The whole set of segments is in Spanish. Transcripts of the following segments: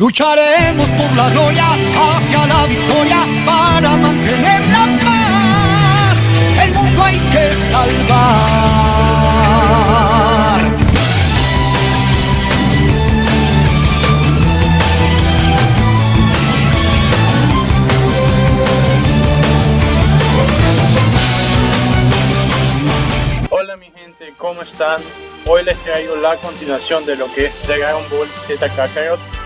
Lucharemos por la gloria hacia la victoria para mantener la paz. El mundo hay que salvar. Hola mi gente, ¿cómo están? Hoy les traigo la continuación de lo que es Dragon Ball Z Kakarot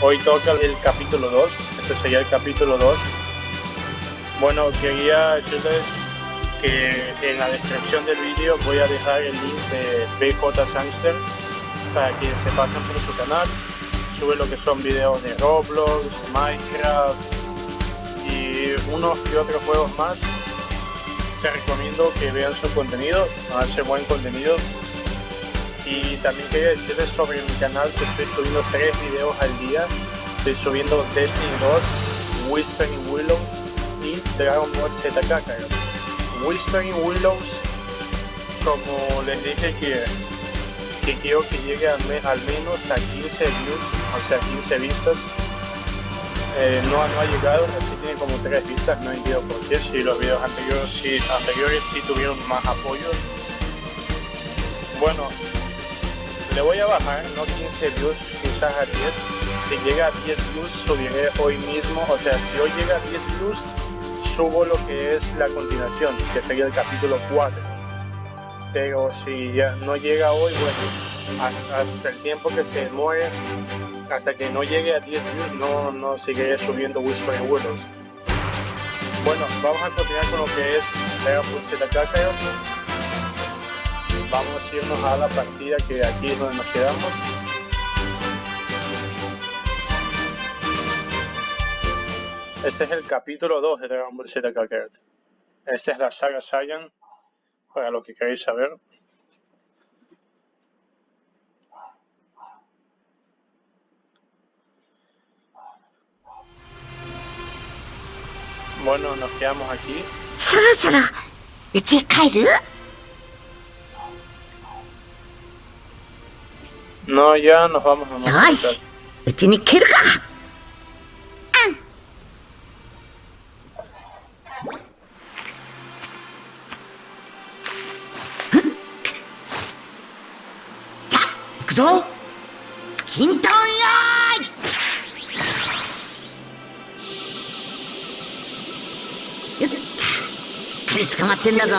Hoy toca el capítulo 2, este sería el capítulo 2. Bueno, quería decirles que en la descripción del vídeo voy a dejar el link de BJ Sangster para que se pasen por su canal. Sube lo que son videos de Roblox, Minecraft y unos y otros juegos más. Te recomiendo que vean su contenido, hace buen contenido y también quería decirles sobre mi canal que estoy subiendo tres videos al día. Estoy subiendo Destiny 2, Whispering Willows y Dragon Ball Z Kakarot. Whispering Willows, como les dije que, que quiero que llegue al, menos a 15 views, o sea 15 vistas. Eh, no, no, ha llegado, así tiene como 3 vistas, no entiendo por qué, si los videos anteriores sí, anteriores sí tuvieron más apoyo. Bueno, le voy a bajar, no 15 views, quizás a 10. Si llega a 10 views, subiré hoy mismo. O sea, si hoy llega a 10 views, subo lo que es la continuación, que sería el capítulo 4. Pero si ya no llega hoy, bueno, hasta el tiempo que se muere, hasta que no llegue a 10 views, no, no seguiré subiendo Whispering Willows. Bueno, vamos a continuar con lo que es Dragon Ball Z vamos a irnos a la partida que aquí es donde nos quedamos. Este es el capítulo 2 de Dragon Ball Z Kakarot. Esta es la saga Saiyan, para lo que queréis saber. Bueno, nos quedamos aquí. よしうちに蹴るか。ぞ。金丹用意よっしっかり捕まってんだぞ。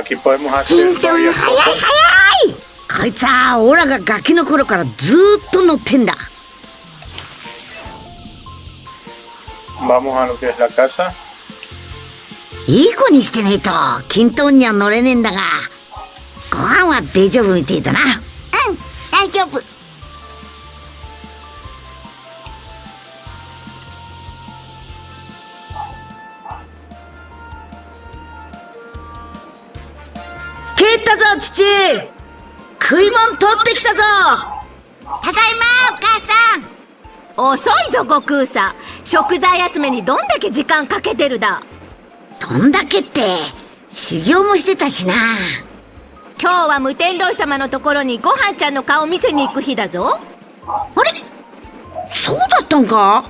Aquí podemos hacer 早い早い。こいつはオラがガキの頃からずっと乗ってんだ。Vamos a lo que es la casa いい子にしてねえと均等には乗れねえんだが。ご飯は大丈夫みてえだな。うん大丈夫ったぞ父食い物取ってきたぞ。ただいまお母さん。遅いぞ悟空さん。食材集めにどんだけ時間かけてるだ。どんだけって修行もしてたしな。今日は無天老様のところにごはんちゃんの顔見せに行く日だぞ。あれ？そうだったんか？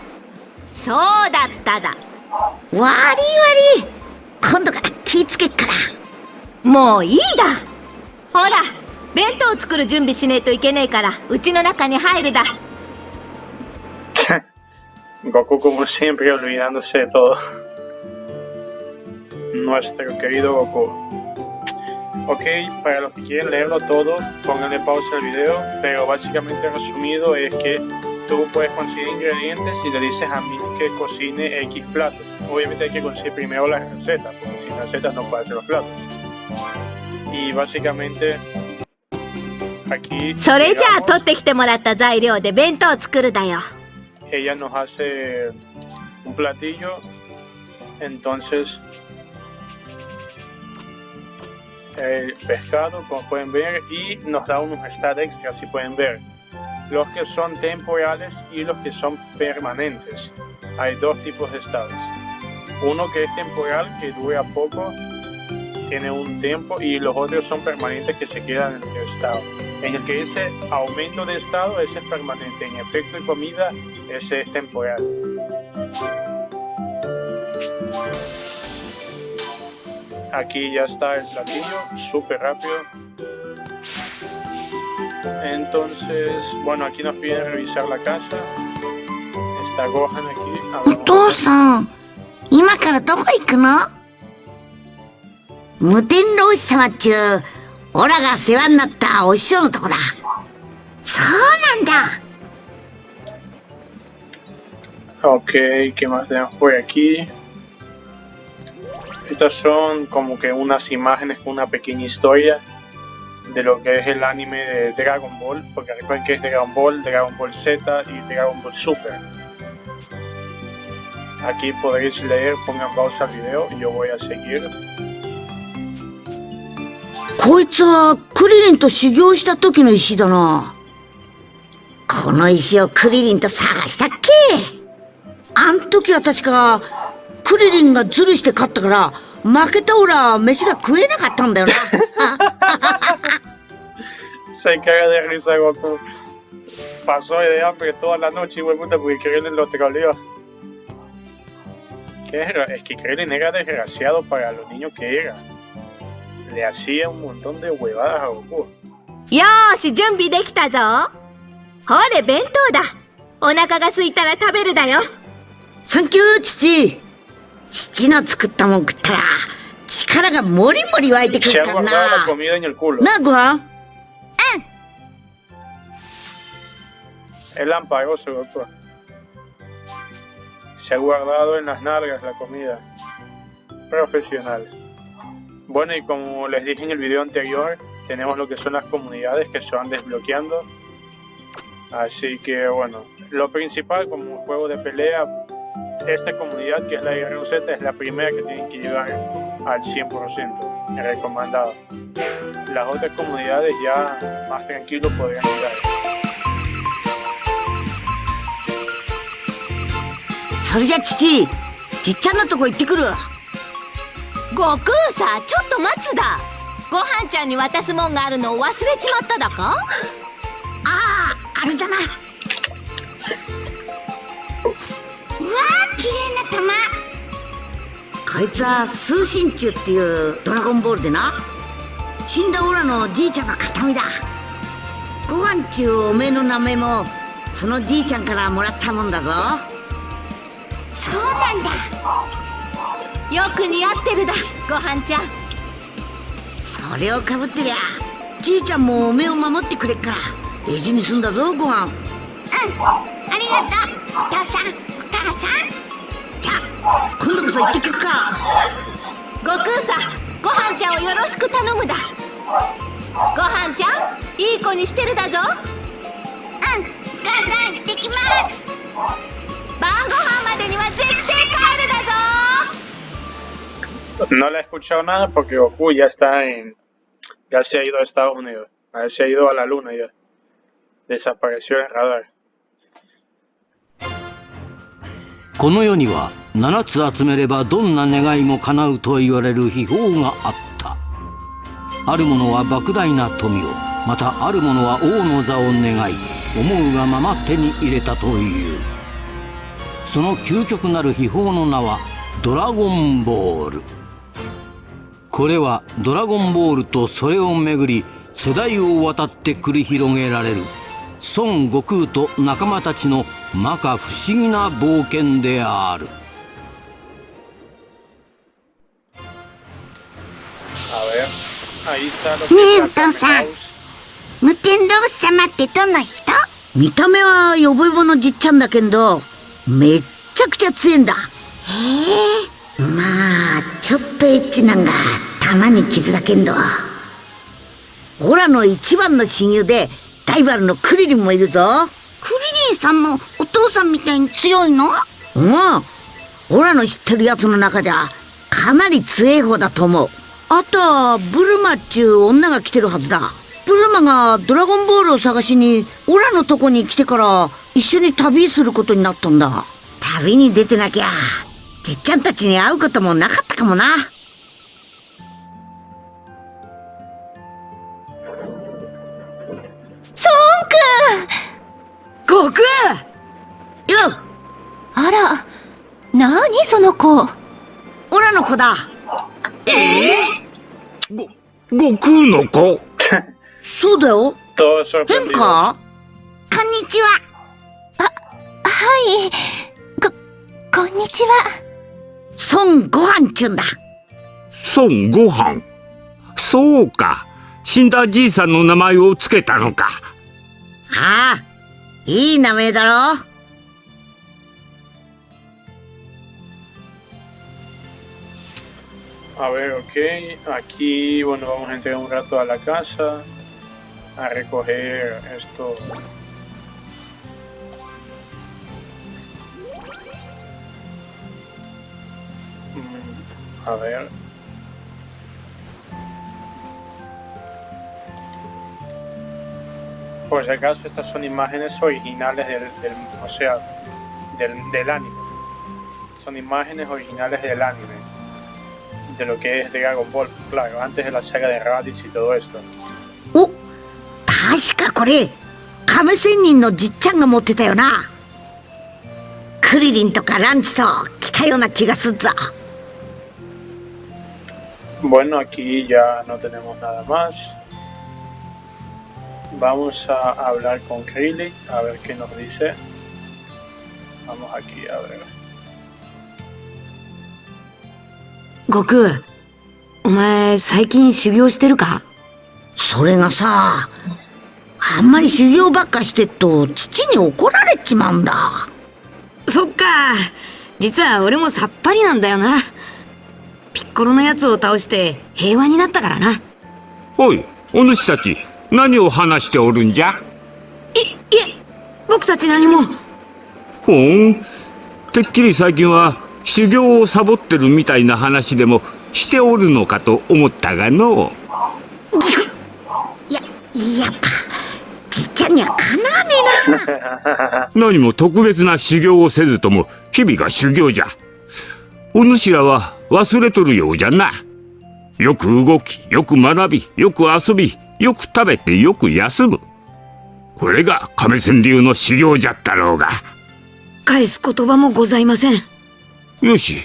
そうだっただ。悪い悪い。今度から気ぃつけっから。もういいだほら弁当作る準備しねえといけねえからうちの中に入るだ Goku como siempre olvidándose de todo. Nuestro querido Goku. Ok, para los que quieren leerlo todo, pónganle pausa al video, pero básicamente resumido es que tú puedes conseguir ingredientes y le dices a mí que cocine X platos. Obviamente hay que conseguir primero las recetas, porque sin recetas no puedes hacer los platos. y básicamente aquí... Digamos, ella nos hace un platillo, entonces el pescado, como pueden ver, y nos da unos stats extra, si pueden ver. Los que son temporales y los que son permanentes. Hay dos tipos de estados. Uno que es temporal, que dura poco, tiene un tiempo, y los otros son permanentes que se quedan en el estado. En el que ese aumento de estado, ese es permanente. En efecto de comida, ese es temporal. Aquí ya está el platillo, súper rápido. Entonces, bueno, aquí nos piden revisar la casa. Está Gohan aquí. お父無天老師様っちゅうオラが世話になったお師匠のとこだそうなんだ Ok, ¿qué más tenemos por aquí? Estas son como que unas imágenes con una pequeña historia de lo que es el anime de Dragon Ball, porque recuerden que es Dragon Ball, Dragon Ball Z y Dragon Ball Super. Aquí podréis leer, pongan pausa al video y yo voy a seguir. こいつはクリリンと修行した時の石だなこの石をクリリンと探したっけあん時は確かクリリンがズルして勝ったから負けたオラ飯が食えなかったんだよな Se caga de risa Goku. Pasó de hambre toda la noche, igual puta, porque Krillin lo troleó. ¿Qué era? Es que Krillin era desgraciado para los niños que era. le hacía un montón de huevadas a Goku. ¡Yoshi! ¡Junbi dekita ¡Hore, bento da! ¡Onaka ga suitara taberu da yo! ¡Sankyu, chichi! Chichi no tsukutta mon kutta chikara ga mori mori waite kuru kara na. Se ha guardado la comida en el culo. ¿Na, Gohan? ¡Eh! Ah. Es lampagoso, Goku. Se ha guardado en las nalgas la comida. Profesional. Bueno, y como les dije en el video anterior, tenemos lo que son las comunidades que se van desbloqueando. Así que bueno, lo principal como juego de pelea, esta comunidad que es la IRZ es la primera que tienen que llegar al 100%, el recomendado. Las otras comunidades ya más tranquilos podrían llegar. それじゃ父じっちゃんのとこ行ってくる 悟空さちょっと待つだ。ごはんちゃんに渡すもんがあるのを忘れちまっただか？あああれだな。うわー綺麗な玉こいつは通信中っていうドラゴンボールでな。死んだオラのじいちゃんの形見だ。ご飯ちゅうおめえの名前もそのじいちゃんからもらったもんだぞ。そうなんだよく似合ってるだごはんちゃん。それをかぶってりゃじいちゃんもおめえを守ってくれっから大事にすんだぞご飯。うんありがとう。お父さんお母さん。じゃあ今度こそ行ってくっか。悟空さごはんちゃんをよろしく頼むだ。ごはんちゃんいい子にしてるだぞ。うんお母さん行ってきます。晩ご飯までには絶 No le he escuchado nada porque Goku ya está en. Ya se ha ido a Estados Unidos. Ya se ha ido a la luna ya. Desapareció el radar. この世には7つ集めればどんな願いも叶うと言われる秘宝があったある者は莫大な富をまたある者は王の座を願い思うがまま手に入れたというその究極なる秘宝の名はドラゴンボールこれはドラゴンボールとそれをめぐり世代を渡って繰り広げられる孫悟空と仲間たちの摩訶不思議な冒険である es la entonces. Carne House. 無天老師様ってどんな人？見た目はヨボヨボのじっちゃんだけどめっちゃくちゃ強いんだへえまあちょっとエッチなんがたまに傷だけんど。オラの一番の親友でライバルのクリリンもいるぞ。クリリンさんもお父さんみたいに強いの？うん。オラの知ってるやつの中じゃかなり強い方だと思う。あとはブルマっちゅう女が来てるはずだ。ブルマがドラゴンボールを探しにオラのとこに来てから一緒に旅することになったんだ。旅に出てなきゃじっちゃんたちに会うこともなかったかもな。悟空よあら何その子？オラの子だ。ご、悟空の子？そうだよ。変.かこんにちは。はい。ここんにちは孫悟飯っちゅうんだ孫悟飯。そうか。死んだじいさんの名前をつけたのか。ああいい名前だろ A ver, ok. Aquí, bueno, vamos a entrar un rato a la casa. A recoger esto. A ver. Por si acaso, estas son imágenes originales del, del o sea, del, del anime. Son imágenes originales del anime de lo que es Dragon Ball, claro, antes de la saga de Raditz y todo esto. お確かこれ亀仙人のじっちゃんが持ってたよなクリリンとかランチと来たような気がすっぞ Bueno, aquí ya no tenemos nada más. Vamos a hablar con Krillin, a ver qué nos dice. Vamos aquí a ver. 悟空、お前最近修行してるかそれがさあんまり修行ばっかしてっと父に怒られちまうんだそっか。実は俺もさっぱりなんだよな。ピッコロのやつを倒して平和になったからな。い、おい、お主たち、何を話しておるんじゃ？いえ、僕たち何も。ほん？てっきり最近は修行をサボってるみたいな話でもしておるのかと思ったがのいややっぱじっちゃんにはかなわねえな 何も特別な修行をせずとも日々が修行じゃお主らは忘れとるようじゃな。よく動きよく学びよく遊びよく食べてよく休む。これが亀仙流の修行じゃったろうが。返す言葉もございません。よし。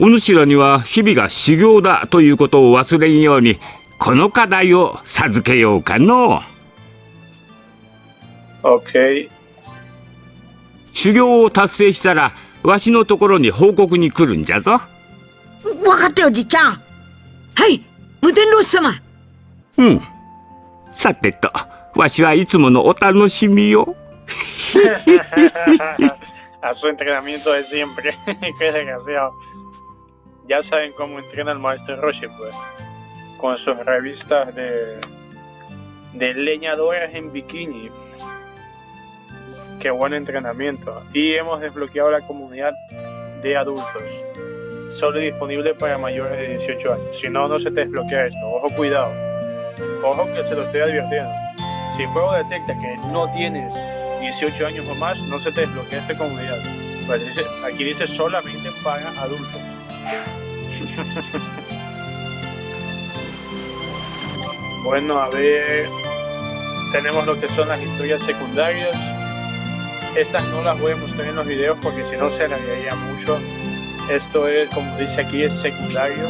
お主らには日々が修行だということを忘れんようにこの課題を授けようかの。Ok, 修行を達成したらわしのところに報告に来るんじゃぞ分かったよじっちゃんはい無天老師様うんさてとわしはいつものお楽しみよ a su entrenamiento de siempre. Qué desgraciado. Ya saben cómo entrena el maestro Roshi, pues. Con sus revistas de, de leñadoras en bikini. Qué buen entrenamiento. Y hemos desbloqueado la comunidad de adultos. Solo disponible para mayores de 18 años. Si no, no se te desbloquea esto. Ojo, cuidado. Ojo que se lo estoy advirtiendo. Si el juego detecta que no tienes 18 años o más, no se te desbloquea esta comunidad. Pues dice, aquí dice solamente para adultos. bueno, a ver. Tenemos lo que son las historias secundarias. Estas no las voy a mostrar en los videos porque si no se alargaría mucho. Esto es, como dice aquí, es secundario.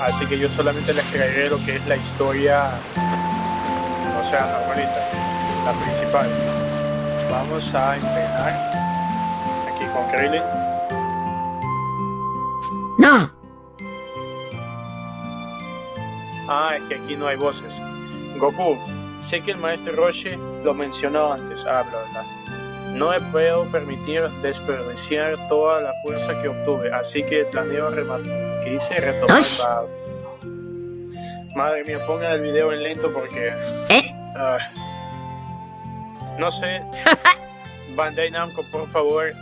Así que yo solamente les traeré lo que es la historia, o sea, normalita, la principal. Vamos a entrenar aquí con Krillin. なあ Ah, es que aquí no hay voces. Goku, sé que el maestro Roshi lo mencionó antes. Ah, bla, bla. No me puedo permitir desperdiciar toda la fuerza que obtuve, así que planeo rematar. ¿Qué hice? Retomar la... Madre mía, pongan el video en lento porque... ¿Eh? ah, no sé. Bandai Namco, por favor.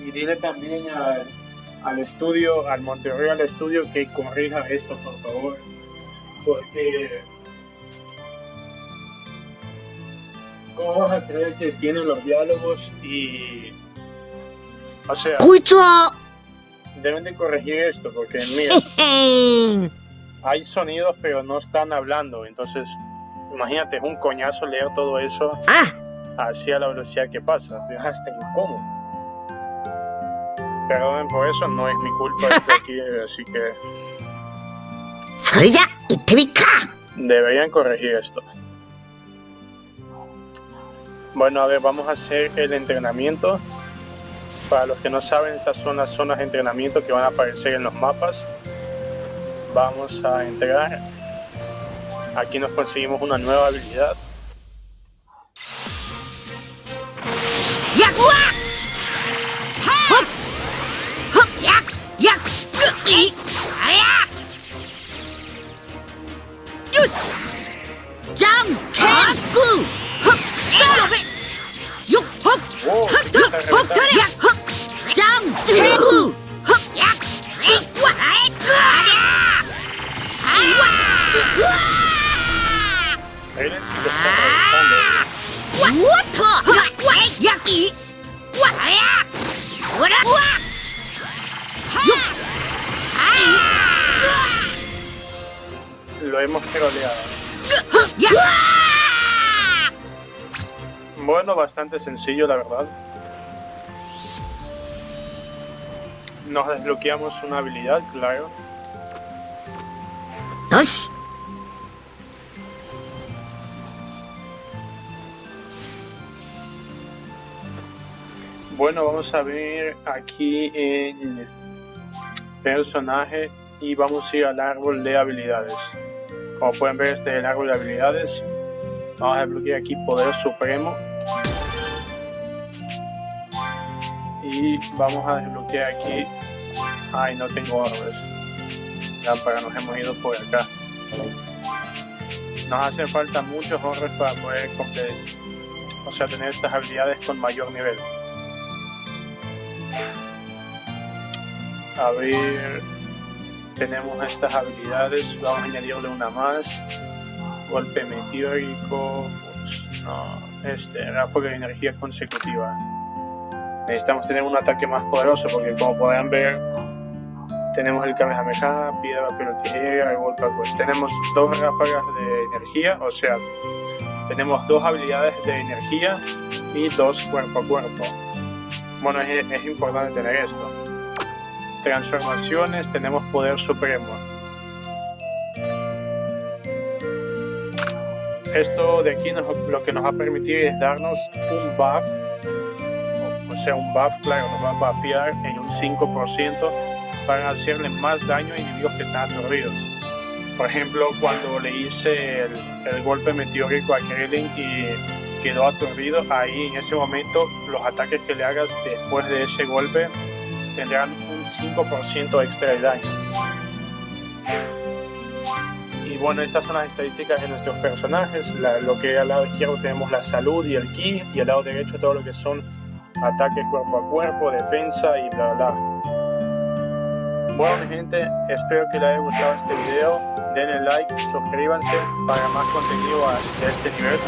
y dile también al, al estudio, al Monterrey al estudio que corrija esto, por favor. Porque. ¿Cómo vas a creer que tienen los diálogos y... O sea... ¡Cucho! Deben de corregir esto, porque mira... hay sonidos, pero no están hablando, entonces... Imagínate, es un coñazo leer todo eso... ¡Ah! Así a la velocidad que pasa. Es hasta incómodo. Perdonen por eso, no es mi culpa esto aquí, así que... ¡Soy ya! ¡Y Deberían corregir esto. Bueno, a ver, vamos a hacer el entrenamiento. Para los que no saben, estas son las zonas de entrenamiento que van a aparecer en los mapas. Vamos a entrar. Aquí nos conseguimos una nueva habilidad. Bastante sencillo, la verdad. Nos desbloqueamos una habilidad, claro. Bueno, vamos a ver aquí en personaje y vamos a ir al árbol de habilidades. Como pueden ver, este es el árbol de habilidades. Vamos a desbloquear aquí Poder Supremo. Y vamos a desbloquear aquí. Ay, no tengo orbes. Lámpara, nos hemos ido por acá. Nos hacen falta muchos orbes para poder completar. O sea, tener estas habilidades con mayor nivel. A ver, tenemos estas habilidades, vamos a añadirle una más. Golpe meteórico, pues no, este, ráfaga de energía consecutiva. Necesitamos tener un ataque más poderoso porque como podrán ver, tenemos el Kamehameha, piedra, pero tijera, el golpe cuerpo. Tenemos dos ráfagas de energía, o sea, tenemos dos habilidades de energía y dos cuerpo a cuerpo. Bueno, es, es importante tener esto. Transformaciones, tenemos poder supremo. Esto de aquí lo que nos va a permitir es darnos un buff, sea, un buff, claro, nos va a buffear en un 5% para hacerle más daño a enemigos que están aturdidos. Por ejemplo, cuando le hice el, el golpe meteórico a Krillin y quedó aturdido, ahí en ese momento los ataques que le hagas después de ese golpe tendrán un 5% extra de daño. Y bueno, estas son las estadísticas de nuestros personajes. La- lo que al lado izquierdo tenemos la salud y el ki, y al lado derecho todo lo que son ataques cuerpo a cuerpo, defensa y bla bla. Bueno mi gente, espero que les haya gustado este video. Denle like, suscríbanse para más contenido a- este nivel.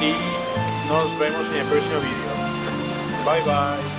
Y nos vemos en el próximo video. Bye bye.